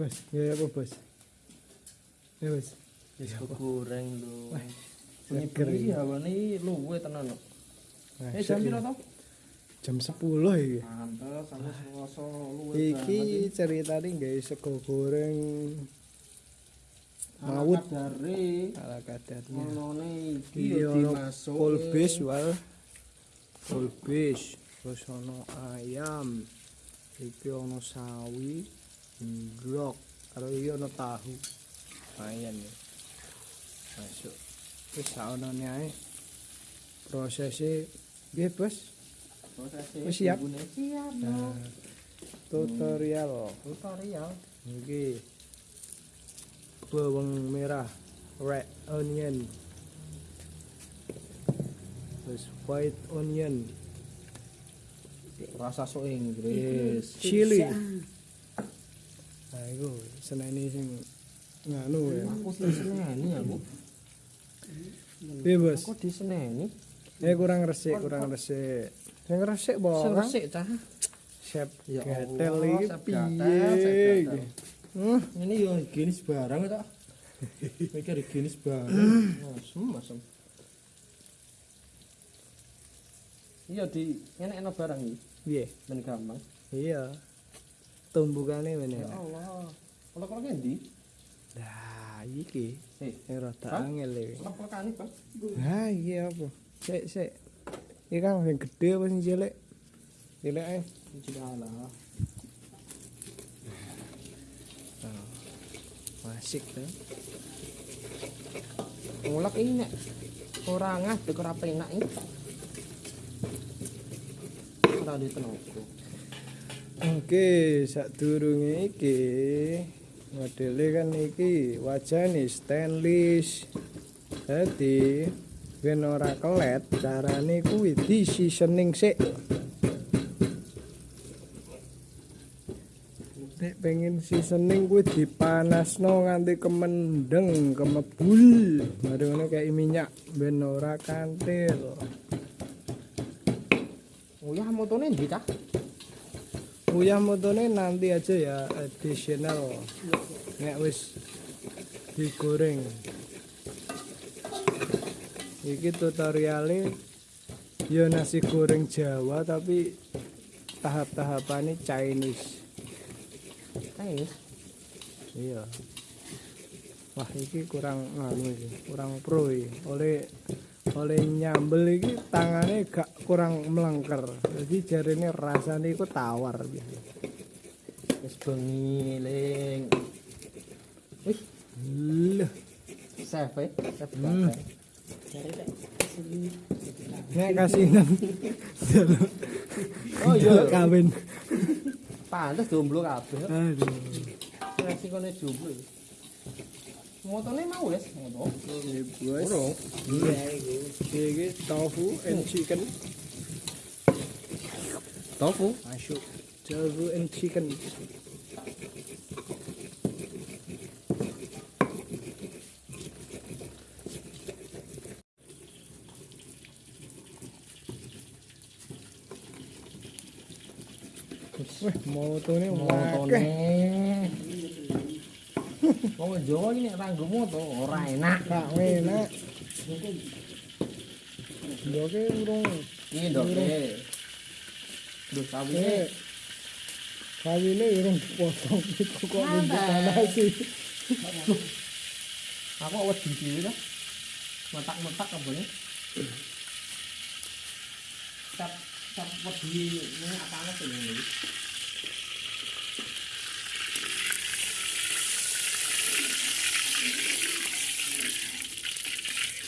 Bos, ya apa bos? Ya bos. Wis goreng lho. seger Ini hawane luwe tenan. Nah, Eh jam piro to? Jam 10 iki. Pantes aku sewoso luwe. Iki ceritane gawe sego goreng maut dari ala kadarnya. monone iki Iki dimasuk kolbis wal. Kolbis, terus ono ayam. Iki ono sawi, ndrok, karo iki ono tahu. Lumayan ya. Masuk. Wis saonone ae. Prosesnya piye, Bos? Wis siap? Siap. Nah, tutorial Tutorial. iki bawang merah red onion terus white onion Rasa sok Inggris. chili nah itu seneni sing nganu ya Aku diseneni aku. piye bos Aku diseneni. eh kurang resik kurang resik sing resik Sing bawang resik cah. chef Ya gatel Allah, iki piye? Hmm, Ini yo higienis barang tak. Mikir higienis barang. Masem masem. Iya di enak-enak barang iki. piye Ben gampang. iya tumbukane meneh Ya Allah. Kalau ngendi? Nah, iki Eh, sing rada angel iki. lep-lekane, Bang. Nah, iki apa? Sik, sik. Iki kan sing gede apa sing cilik? Cilik ae. Tidak lah. Masik to. Ngulek ini nek ora ngadeg ora penak iki. Ora di tenaga. Oke, sadurunge iki modele kan iki wajane stainless. Dadi ben ora kelet, carane kuwi di seasoning sik. Nek pengen seasoning kuwi dipanasno nganti kemendeng, kemebul. Mari ngono kayak minyak ben ora kantil. Oh ya motone ndi cah? Uyah motone nanti aja ya additional. Nek wis digoreng. Iki tutorialnya ya nasi goreng Jawa tapi tahap-tahapannya Chinese. Chinese. Iya. Wah, iki kurang nganu iki, kurang pro iki. Oleh oleh nyambel iki tangane gak kurang melengker. Jadi jarine rasane iku tawar biasa. Wis bengi ling. Wih, chef eh, chef Hmm. gatel. nek kasinan. Oh iya, kawin. pantes jomblo kabeh. Aduh. Resikone jomblo. Iki. Motone mau wis, moto. Ini bos. Urung. Iya, iki. Iki tofu and chicken. Tofu. Masuk. Tofu and chicken. Wah, motone Motone. akeh. Wong Jawa iki nek ranggo moto ora enak. Gak enak. Ndoke urung Iki ndoke. Duh, sawine eh kawine urung dipotong iku kok dipanasi. aku wedi dhewe to. Metak-metak kabone. Cap cap wedi minyak panas ini. Iki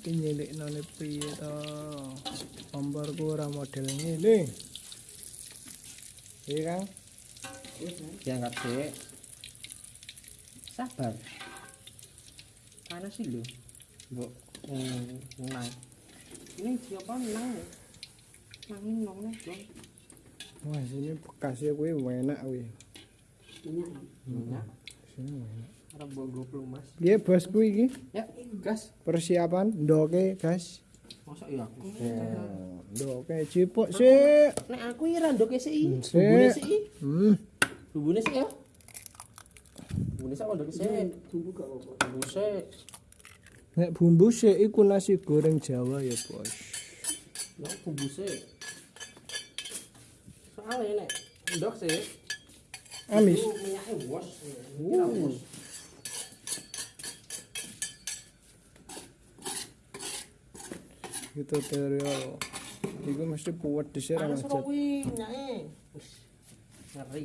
Iki nyilik nane piye to? Komporku ora model ngene. Iya Kang? Diangkat Dek. Sabar. panas sih lho mbok hmm, nang ini siapa nang ya nang ini nong nih dong Wah, sini bekasnya kuwi enak kuwi. minyak minyak Sini enak. Mas. Piye bosku iki? ya gas. Persiapan ndoke, guys. masa iya aku? Ndoke cipuk sik. nek aku iki randoke sih Hmm, sik. bumbune Hmm. bumbune sih ya. Bumbune sih randoke sih bumbu gak apa bumbu sih Nek bumbu sik iku nasi goreng Jawa ya, Bos. ya bumbu sih soalnya nek ndok sih Amis. Minyaknya bos gitu teori lo itu mesti kuat di sini ada ngeri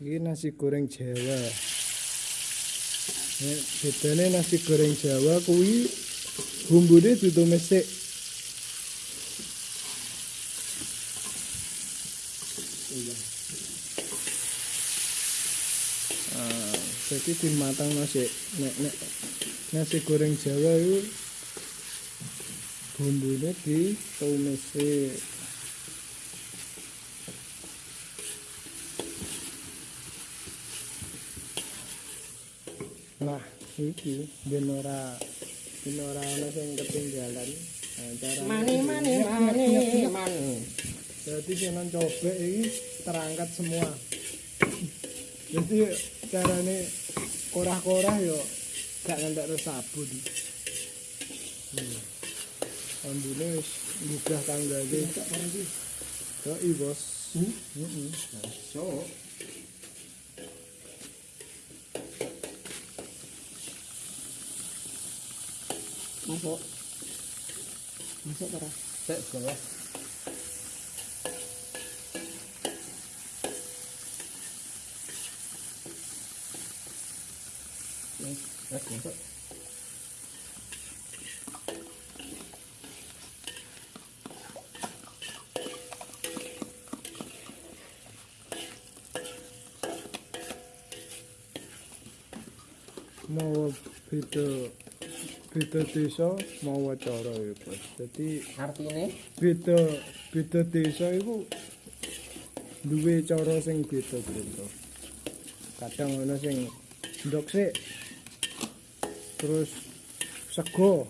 ini nasi goreng jawa ini bedanya nasi goreng jawa kuwi bumbunya ditumis sih Jadi dimatang nasi nek nek nasi goreng Jawa itu bumbune ditumis sik. Nah, iki ben ora ben ora ana sing ketinggalan. Nah, cara mani mani mani mani Jadi jenengan cobek iki terangkat semua. Jadi carane korah-korah yo gak ngentek terus sabun. Hmm. Ambune wis mudah tanggane. Yo i bos. Heeh. so Masuk. Masuk para. Cek bawah. Mau beda beda desa mau cara ya bos. Jadi Artine beda beda desa iku duwe cara sing beda-beda. Kadang ana sing ndok sik terus sego.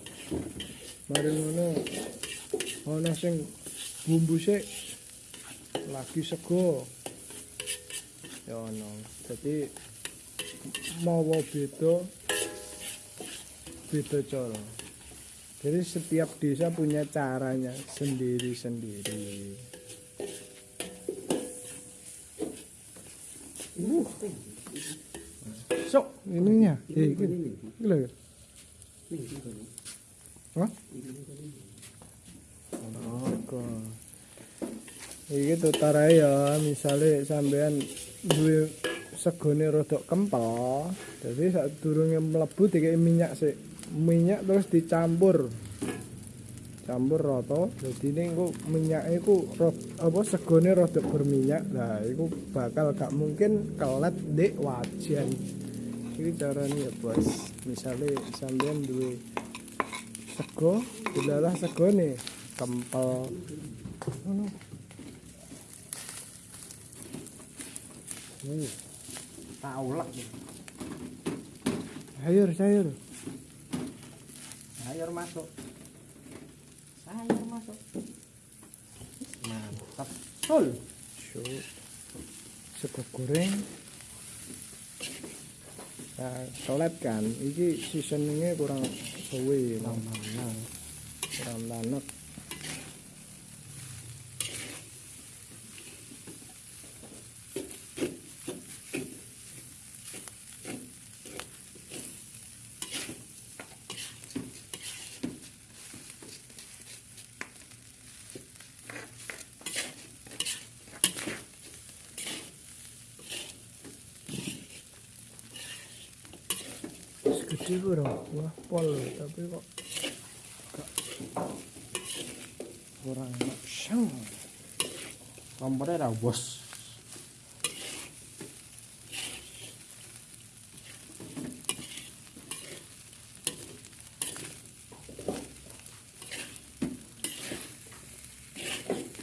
Mari ngono ana sing bumbu sik lagi sego. Ya ono. Jadi mawa beda beda cara. Jadi setiap desa punya caranya sendiri-sendiri. Uh. Sok ininya. Eh, iki. Oke. Iki tutarae ya, misale sampean duwe segone rodok kempel, saat durunge mlebu dikei minyak sik. Minyak terus dicampur. Campur rata, ini engko minyaknya iku ro- apa segone rodok berminyak. Nah, iku bakal gak mungkin kelet dek wajan. Iki carane ya, Bos. Misale sampean duwe sego, dilalah segone kempel. Ngono. Uh. tak ulek. Sayur, sayur. Sayur masuk. Sayur masuk. Mantap. Shoot. Sego goreng. Nah, kelet kan, iki seasoningnya kurang suwe, no. kurang lanek. gede-gede pol tapi kok kurang enak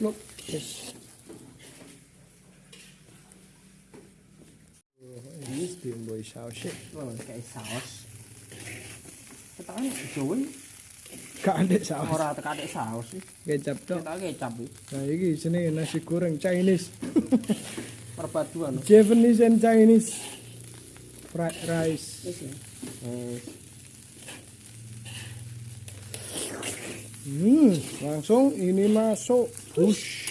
Look, yes. This bimbo is our shit. Oh, okay. Gak ada saus. ora tekadek saus sih. Kecap tok. Kita kecap iki. Nah, iki jenenge nasi goreng Chinese. Perpaduan. Japanese and Chinese. Fried rice. Ya. Hmm, langsung ini masuk. Hush.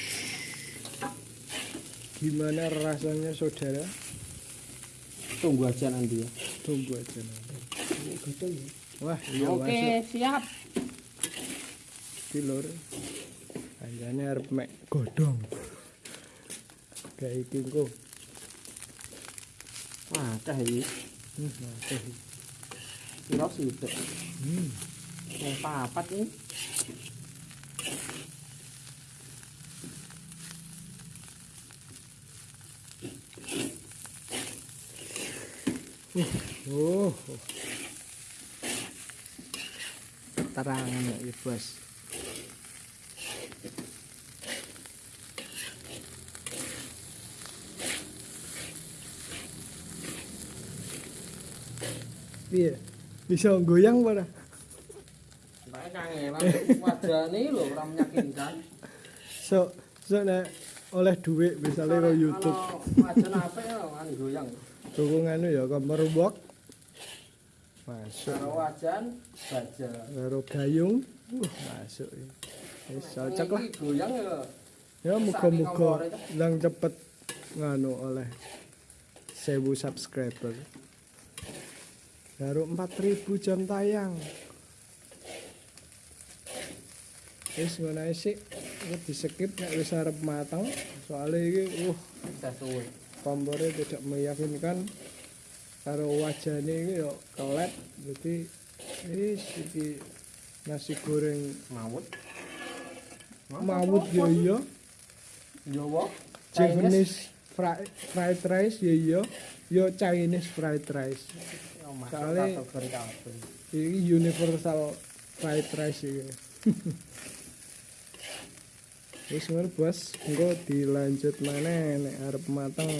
Gimana rasanya saudara? Tunggu aja nanti ya. Tunggu aja nanti. Betul ya. Wah, iya Oke, masuk. siap. Iki lur. Anjane arep mek godhong. Kayak iki engko. Wah, dah iki. Hmm, sih itu? Hmm. Yang papat ini. Oh. Keterangan ya, Bos. Piye? Bisa goyang pada? Mbak lho meyakinkan. So, so nek oleh duit misalnya ke YouTube. Kalau wajah apa ya kan goyang. Dukungan ya kamar. Masuk. Kalau wajan baja. Karo gayung. Uh, masuk. ya. Wis cocok lah. Goyang ya. Ya muga-muga lang cepet nganu oleh 1000 subscriber. Baru 4000 jam tayang. Wis ngono di skip nek wis arep mateng. Soale iki uh Sudah suwe. kompornya tidak meyakinkan karo wajahnya ini yo kelet ini iki nasi goreng Mawut. mawut yo iya Jawa. Japanese fri- fried rice yo iya yo Chinese fried rice Soalnya. ini universal fried rice iki Wis ngono bos, engko dilanjut mana nek arep mateng.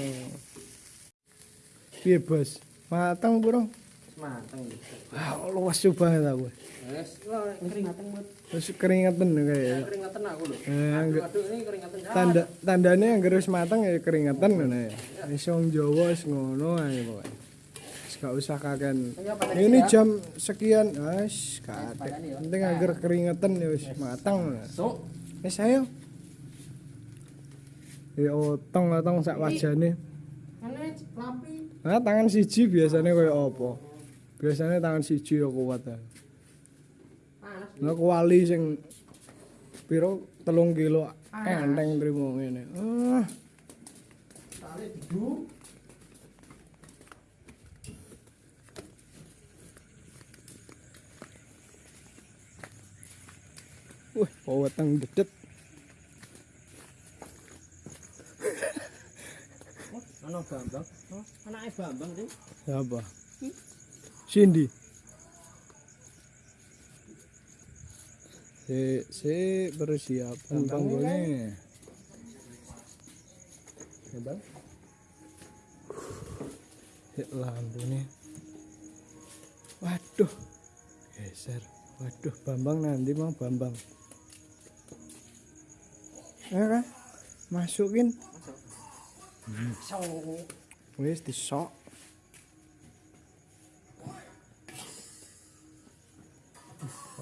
Piye bos? Mateng burung? Mateng. Wah, luas banget aku. Wes, keringatan buat Terus keringetan kayak. keringatan aku lho. Eh, enggak. Aduh, ini keringatan. Ah, Tanda tandanya yang harus matang ya keringetan ngono ya. Wis wong Jawa wis ngono ae pokoke. Wis gak usah kaken. Ini jam sekian, wis gak ada. Penting agar keringetan ya wis matang. So, Wis ayo. Ya otong otong sak wajane. lapi. Nah, tangan siji biasanya kaya apa? Biasanya tangan siji ya kuat. ya. Panas. Nah, kuali sing piro telung kilo enteng trimo ngene. Ah, Tali didu. wih, weteng dedet. Ana Bambang. Oh, anake Bambang sih. Apa? Cindy. Si, si persiapan panggone. Ya, Bang. Hit lampu nih. Waduh. Geser. Waduh, Bambang nanti mau Bambang. Ya kan? Masukin. So, Wis disok.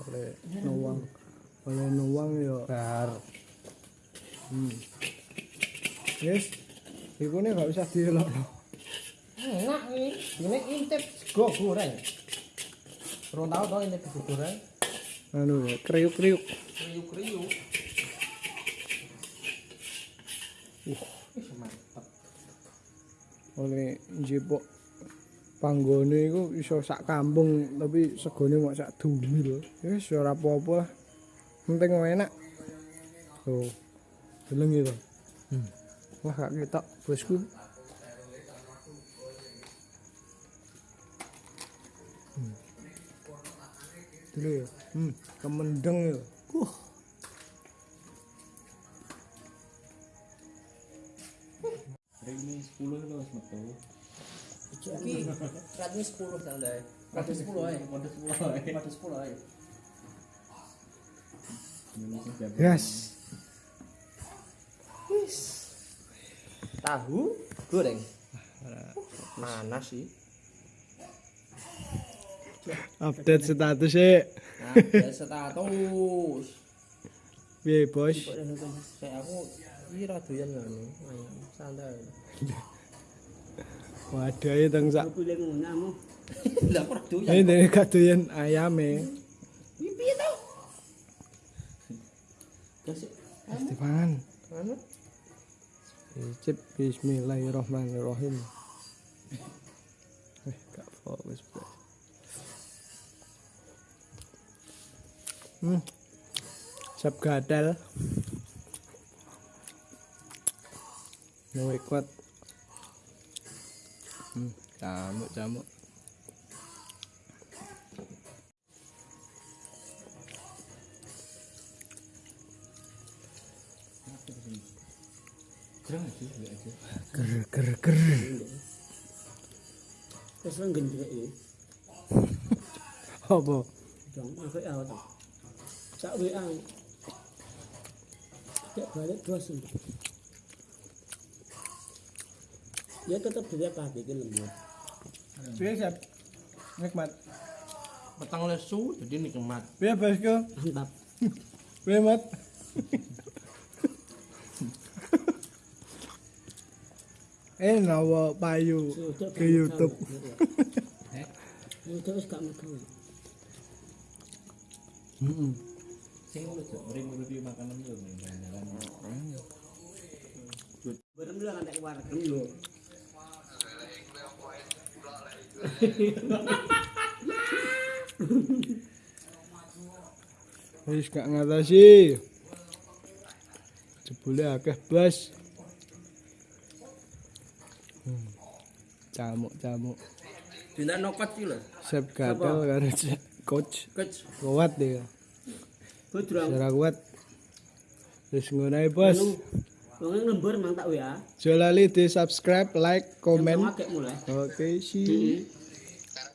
Oleh nuwang. Oleh nuwang ya. bar. Hmm. Yes. Iku nih gak usah dielokno. Enak ini. Ini intip sego goreng. Tahu toh intip sego goreng. Anu ya, kriuk-kriuk. Kriuk-kriuk. Oleh njipuk panggone iku iso sak kampung tapi segone mok sak dumil. Wis ora apa-apa lah. Penting enak. Tuh. Deleng itu. Hmm. Wah, gak ketok bosku. Hmm. Dulu ya. Hmm, kemendeng ya. Wah. 10 itu wis metu. Iki ratune 10 ta ndae. Kode 10 ae. Kode 10 ae. Kode 10 ae. Indonesia siap. Gas. Wis. Tahu goreng. Panas sih. Update status ya status. Piye, Bos? Kayak aku iki ra doyan ngono. Santai. Waduh, ayo teng sak. Lah doyan. Ini dari kadoyan ayame. Iki piye to? Anu Icip bismillahirrahmanirrahim. Eh, gak fokus. Hmm. Sap gadal. Luwe kuat. Hmm, camuk camuk. Ger ger ger. Wis nang gendreke. Apa? Dong, aku ya to. Sak WA. Balik bos. Ya tetap dia pakai iki lembut. Sap? Nikmat. Petang lesu jadi nikmat. Piye, Bosku? Mantap. Piye, Mat? eh, nawa payu ke YouTube. Itu wis gak metu. Heeh. Sing lu jek review makanan lu ning jalan. Bareng lu nek warung lho. Wis gak ngatasi. Jebule akeh blas. Hmm. Camuk-camuk. Dina nokot iki lho. Sep gatel karo coach. Kec. Kuat dia. Bodrong. Secara kuat. Wis ngono ae, Bos. Wong lembur mang tak WA. Aja lali di subscribe, like, komen. Oke, see. Heeh.